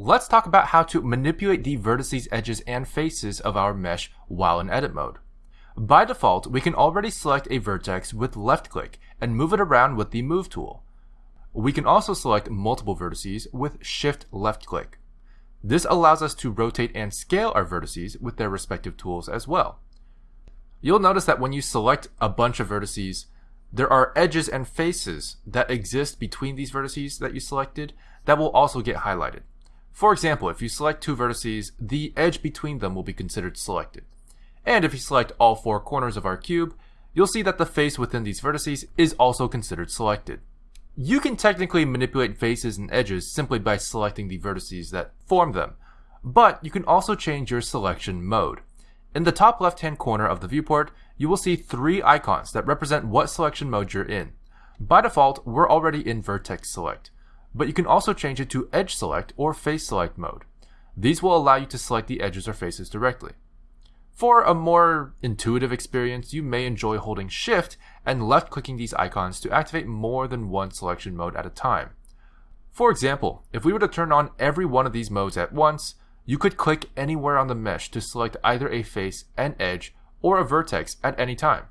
let's talk about how to manipulate the vertices, edges, and faces of our mesh while in edit mode. By default, we can already select a vertex with left click and move it around with the Move tool. We can also select multiple vertices with Shift left click. This allows us to rotate and scale our vertices with their respective tools as well. You'll notice that when you select a bunch of vertices, there are edges and faces that exist between these vertices that you selected that will also get highlighted. For example, if you select two vertices, the edge between them will be considered selected. And if you select all four corners of our cube, you'll see that the face within these vertices is also considered selected. You can technically manipulate faces and edges simply by selecting the vertices that form them, but you can also change your selection mode. In the top left hand corner of the viewport, you will see three icons that represent what selection mode you're in. By default, we're already in Vertex Select, but you can also change it to Edge Select or Face Select mode. These will allow you to select the edges or faces directly. For a more intuitive experience, you may enjoy holding Shift and left clicking these icons to activate more than one selection mode at a time. For example, if we were to turn on every one of these modes at once, you could click anywhere on the mesh to select either a face, an edge, or a vertex at any time.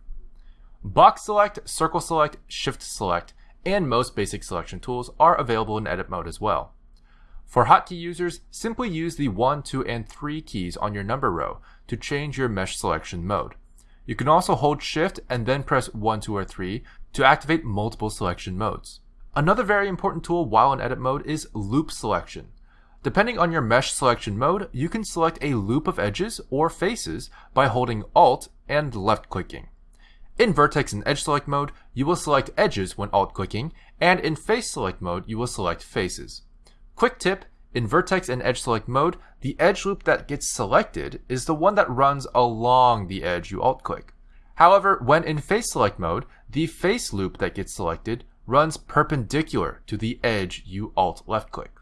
Box Select, Circle Select, Shift Select, and most basic selection tools are available in edit mode as well. For hotkey users, simply use the 1, 2, and 3 keys on your number row to change your mesh selection mode. You can also hold Shift and then press 1, 2, or 3 to activate multiple selection modes. Another very important tool while in edit mode is loop selection. Depending on your mesh selection mode, you can select a loop of edges or faces by holding Alt and left clicking. In vertex and edge select mode, you will select edges when alt clicking, and in face select mode, you will select faces. Quick tip, in vertex and edge select mode, the edge loop that gets selected is the one that runs along the edge you alt click. However, when in face select mode, the face loop that gets selected runs perpendicular to the edge you alt left click.